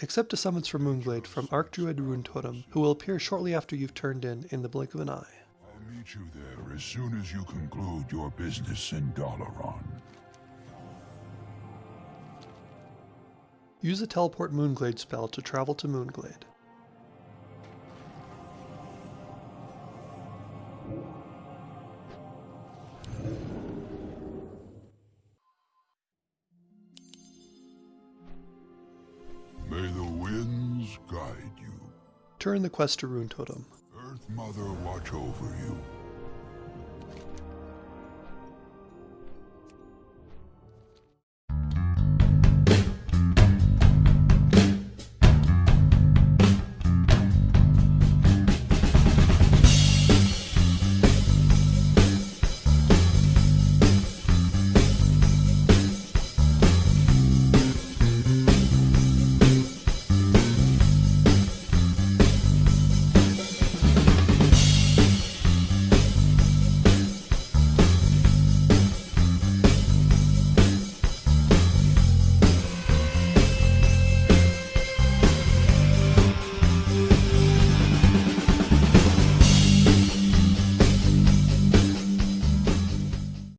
Accept a summons from Moonglade from Archdruid Runetotem, who will appear shortly after you've turned in in the blink of an eye. I'll meet you there as soon as you conclude your business in Dalaran. Use a Teleport Moonglade spell to travel to Moonglade. Guide you. Turn the quest to Runetotem. Earth Mother watch over you.